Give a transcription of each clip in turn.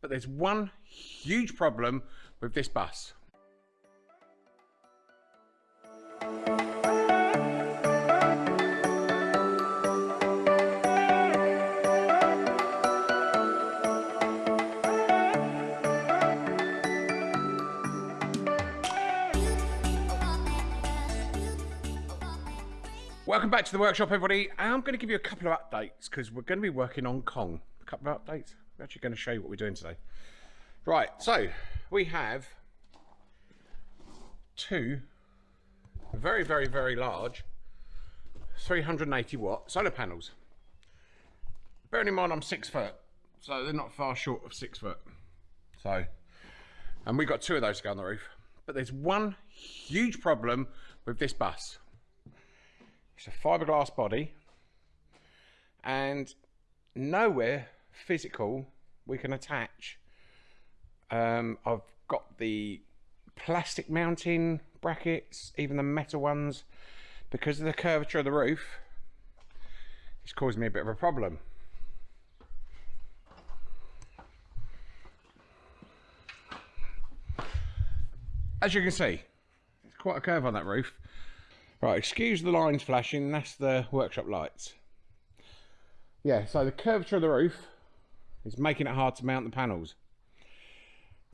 But there's one huge problem with this bus. Welcome back to the workshop, everybody. I'm going to give you a couple of updates because we're going to be working on Kong. A couple of updates. We're actually going to show you what we're doing today. Right, so we have two very, very, very large 380 watt solar panels. Bearing in mind I'm six foot, so they're not far short of six foot. So, and we've got two of those to go on the roof. But there's one huge problem with this bus. It's a fiberglass body and nowhere physical we can attach. Um, I've got the plastic mounting brackets, even the metal ones, because of the curvature of the roof, it's causing me a bit of a problem. As you can see, it's quite a curve on that roof. Right, excuse the lines flashing, that's the workshop lights. Yeah, so the curvature of the roof is making it hard to mount the panels.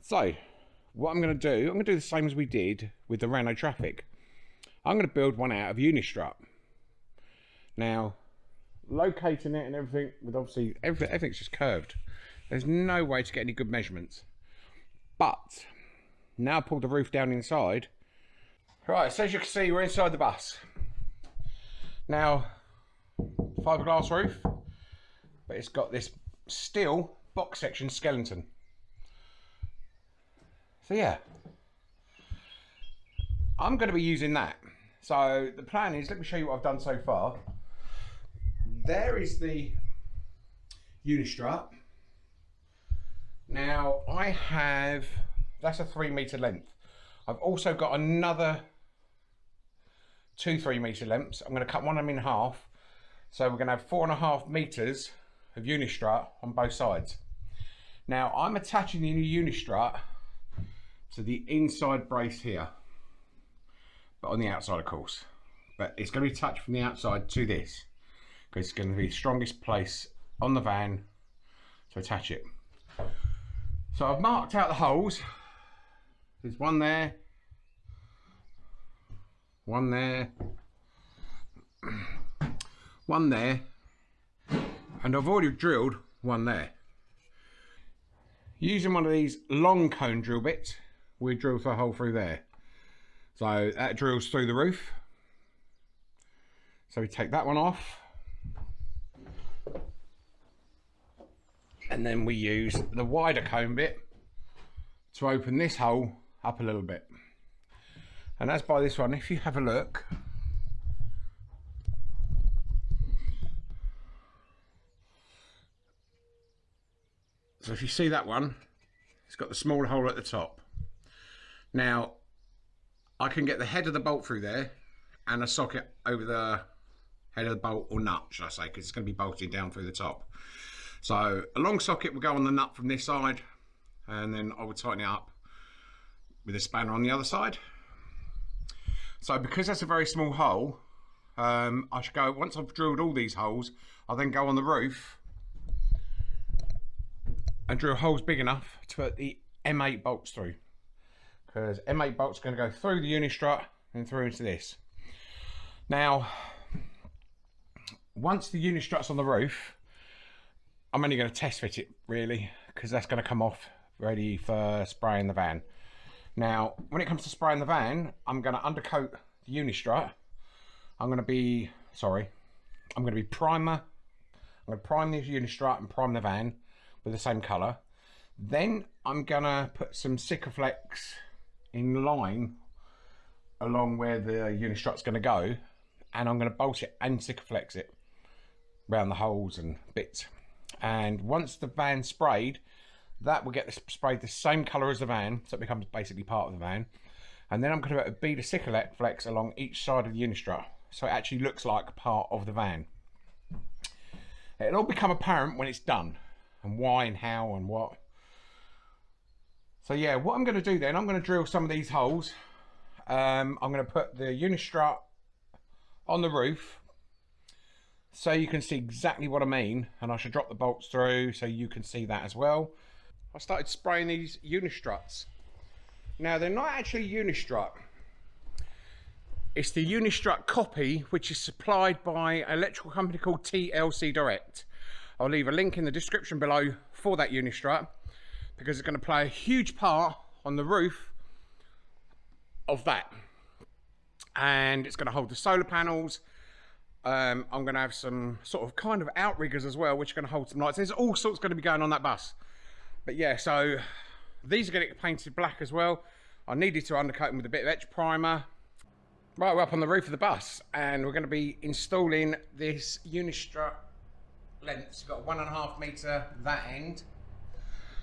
So, what I'm going to do, I'm going to do the same as we did with the Renault Trafic. I'm going to build one out of Unistrut. Now, locating it and everything, with obviously, everything, everything's just curved. There's no way to get any good measurements. But, now pull the roof down inside, Right, so as you can see, we're inside the bus. Now, fiberglass roof, but it's got this steel box section skeleton. So yeah, I'm going to be using that. So the plan is, let me show you what I've done so far. There is the Unistrut. Now I have, that's a three meter length. I've also got another two three meter lengths. I'm going to cut one of them in half. So we're going to have four and a half meters of Unistrut on both sides. Now I'm attaching the new Unistrut to the inside brace here, but on the outside of course. But it's going to be attached from the outside to this because it's going to be the strongest place on the van to attach it. So I've marked out the holes. There's one there, one there, one there, and I've already drilled one there. Using one of these long cone drill bits, we drill a hole through there. So that drills through the roof. So we take that one off. And then we use the wider cone bit to open this hole up a little bit and as by this one if you have a look so if you see that one it's got the small hole at the top. Now I can get the head of the bolt through there and a socket over the head of the bolt or nut should I say because it's going to be bolted down through the top. So a long socket will go on the nut from this side and then I would tighten it up with a spanner on the other side. So because that's a very small hole, um, I should go, once I've drilled all these holes, I'll then go on the roof and drill holes big enough to put the M8 bolts through. Because M8 bolts are going to go through the Unistrut and through into this. Now, once the Unistrut's on the roof, I'm only going to test fit it really, because that's going to come off ready for spraying the van. Now, when it comes to spraying the van, I'm going to undercoat the Unistrut. I'm going to be, sorry, I'm going to be primer. I'm going to prime the Unistrut and prime the van with the same colour. Then I'm to put some Sikaflex in line along where the Unistrut's to go. And I'm to bolt it and Sikaflex it around the holes and bits. And once the van's sprayed, that will get sprayed the same colour as the van, so it becomes basically part of the van. And then I'm to put a bead of Sikaflex along each side of the Unistrut, so it actually looks like part of the van. It'll all become apparent when it's done, and why and how and what. So yeah, what I'm going to do then, I'm going to drill some of these holes. Um, I'm going to put the unistrut on the roof so you can see exactly what I mean and I should drop the bolts through so you can see that as well. I started spraying these unistruts. Now they're not actually unistrut. It's the unistrut copy which is supplied by an electrical company called TLC Direct. I'll leave a link in the description below for that unistrut because it's going to play a huge part on the roof of that. And it's going to hold the solar panels. Um, I'm going to have some sort of kind of outriggers as well which are going to hold some lights. There's all sorts going to be going on that bus. But yeah so these are going to get painted black as well. I needed to undercoat them with a bit of etch primer. Right we're up on the roof of the bus and we're going to be installing this unistrut length it's got one and a half meter that end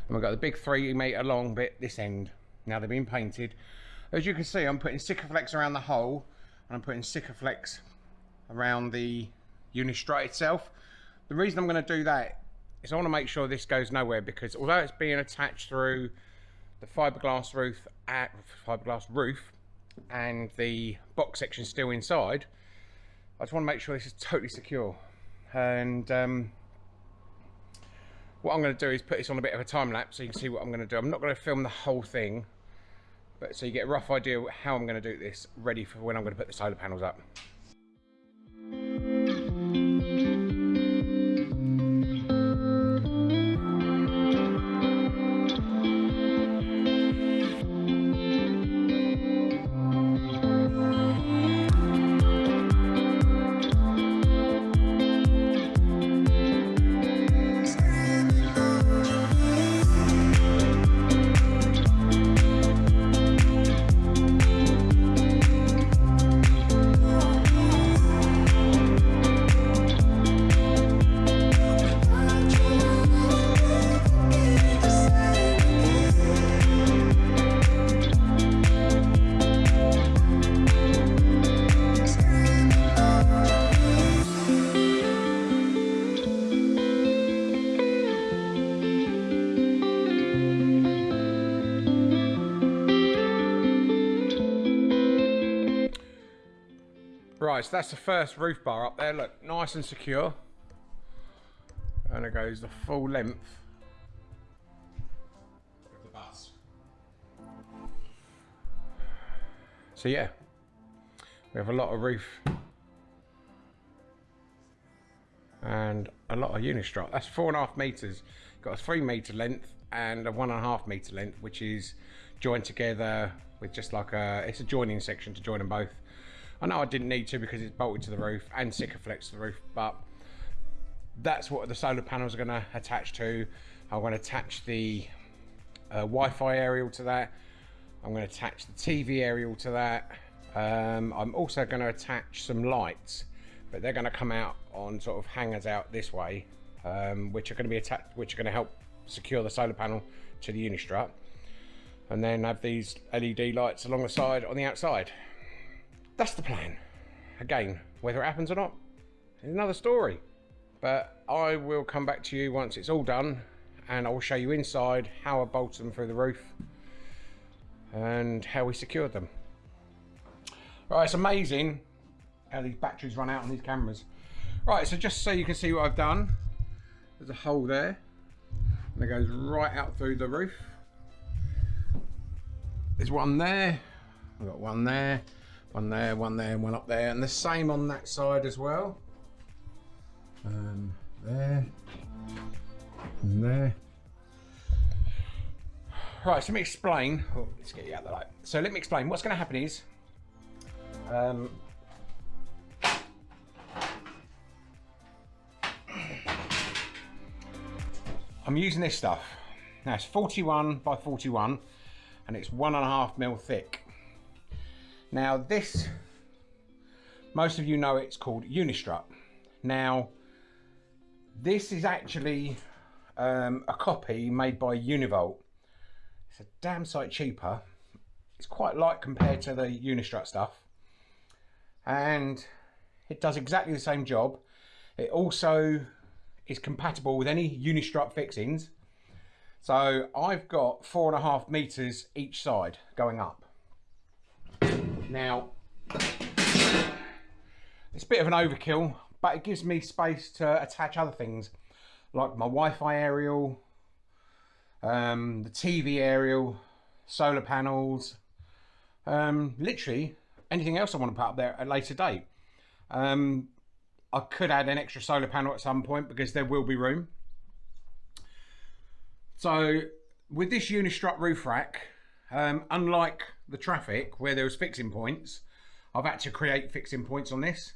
and we've got the big three metre long bit this end. Now they've been painted. As you can see, I'm putting Sikaflex around the hole and I'm putting Sikaflex around the Unistrut itself. The reason I'm going to do that is I want to make sure this goes nowhere because although it's being attached through the fiberglass roof at fiberglass roof and the box section still inside, I just want to make sure this is totally secure. And um, what I'm going to do is put this on a bit of a time lapse so you can see what I'm going to do. I'm not going to film the whole thing, but so you get a rough idea how I'm going to do this ready for when I'm going to put the solar panels up. Right, so that's the first roof bar up there. Look, nice and secure. And it goes the full length of the bus. So yeah, we have a lot of roof and a lot of unistrut. That's four and a half meters. Got a three meter length and a one and a half meter length, which is joined together with just like a, it's a joining section to join them both. I know I didn't need to because it's bolted to the roof and Sikaflex to the roof, but that's what the solar panels are going to attach to. I'm going to attach the uh, Wi-Fi aerial to that. I'm going to attach the TV aerial to that. Um, I'm also going to attach some lights, but they're going to come out on sort of hangers out this way, um, which are going to be attached, which are going to help secure the solar panel to the Unistrut. And then have these LED lights along the side on the outside that's the plan. Again, whether it happens or not is another story. But I will come back to you once it's all done and I will show you inside how I bolted them through the roof and how we secured them. Right, it's amazing how these batteries run out on these cameras. Right, so just so you can see what I've done, there's a hole there and it goes right out through the roof. There's one there, I've got one there, one there, one there, and one up there. And the same on that side as well. Um, there. And there. Right, so let me explain. Oh, let's get you out of the light. So let me explain. What's going to happen is, um, I'm using this stuff. Now it's 41 by 41 and it's one and a half mil thick. Now this, most of you know it's called Unistrut. Now, this is actually um, a copy made by Univolt. It's a damn sight cheaper. It's quite light compared to the Unistrut stuff. And it does exactly the same job. It also is compatible with any Unistrut fixings. So I've got four and a half meters each side going up. Now, it's a bit of an overkill, but it gives me space to attach other things like my Wi-Fi aerial, um, the TV aerial, solar panels, um, literally anything else I want to put up there at a later date. Um, I could add an extra solar panel at some point because there will be room. So with this Unistrut roof rack, um, unlike the Trafic where there was fixing points, I've had to create fixing points on this.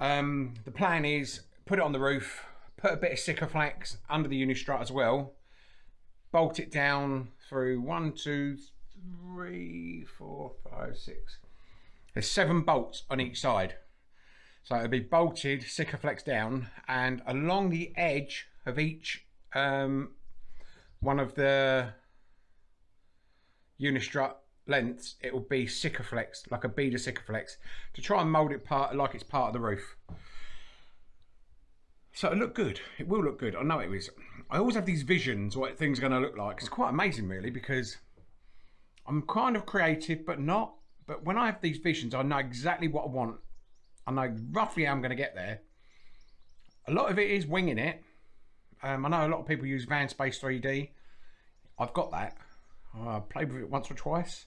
Um, the plan is put it on the roof, put a bit of Sikaflex under the Unistrut as well, bolt it down through one, two, three, four, five, six. There's seven bolts on each side. So it'll be bolted, Sikaflex down, and along the edge of each um, one of the Unistrut lengths, it will be Sikaflex, like a bead of Sikaflex, to try and mould it part like it's part of the roof. So it'll look good. It will look good. I know it is. I always have these visions what things are going to look like. It's quite amazing, really, because I'm kind of creative, but not. But when I have these visions, I know exactly what I want. I know roughly how I'm going to get there. A lot of it is winging it. Um, I know a lot of people use VanSpace 3D. I've got that. I played with it once or twice.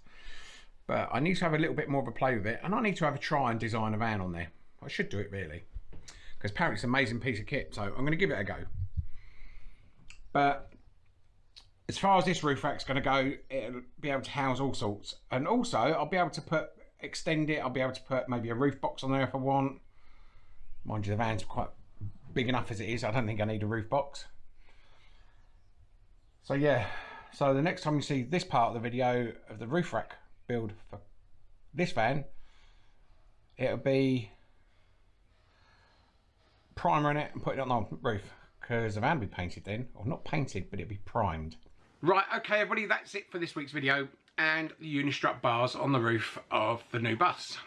But I need to have a little bit more of a play with it. And I need to have a try and design a van on there. I should do it really. Because apparently it's an amazing piece of kit. So I'm going to give it a go. But as far as this roof rack's going to go, it'll be able to house all sorts. And also, I'll be able to put, extend it. I'll be able to put maybe a roof box on there if I want. Mind you, the van's quite big enough as it is. I don't think I need a roof box. So yeah, so the next time you see this part of the video of the roof rack build for this van, it'll be primer in it and putting it on the roof because the van will be painted then, or not painted, but it'll be primed. Right, okay everybody, that's it for this week's video and the Unistrut bars on the roof of the new bus.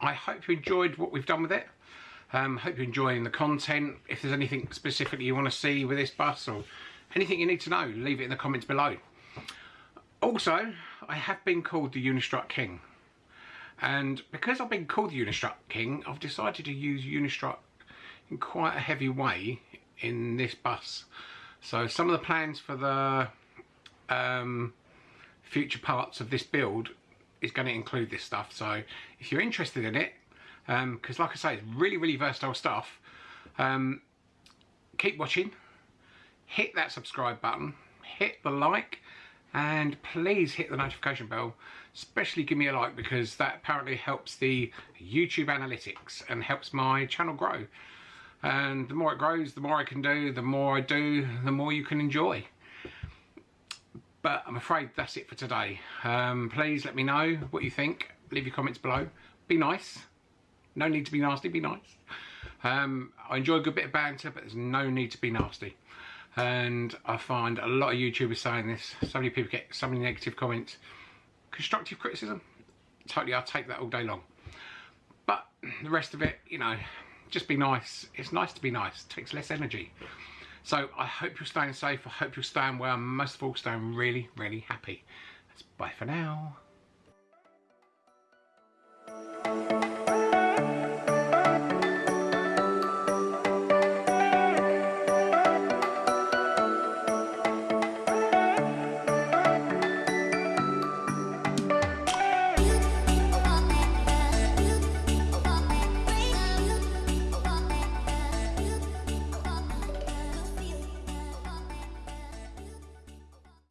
I hope you enjoyed what we've done with it. Um, hope you're enjoying the content. If there's anything specifically you want to see with this bus or anything you need to know, leave it in the comments below. Also, I have been called the Unistrut King. And because I've been called the Unistrut King, I've decided to use Unistrut in quite a heavy way in this bus. So some of the plans for the um, future parts of this build is going to include this stuff. So if you're interested in it, because um, like I say, it's really, really versatile stuff, um, keep watching, hit that subscribe button, hit the like, and please hit the notification bell especially give me a like because that apparently helps the YouTube analytics and helps my channel grow. And the more it grows the more I can do the more I do the more you can enjoy. But I'm afraid that's it for today. Um, please let me know what you think. Leave your comments below. Be nice. No need to be nasty be nice. Um, I enjoy a good bit of banter but there's no need to be nasty and I find a lot of YouTubers saying this so many people get so many negative comments. Constructive criticism. Totally I'll take that all day long. But the rest of it you know just be nice. It's nice to be nice. It takes less energy. So I hope you're staying safe. I hope you're staying well. Most of all staying really really happy. That's bye for now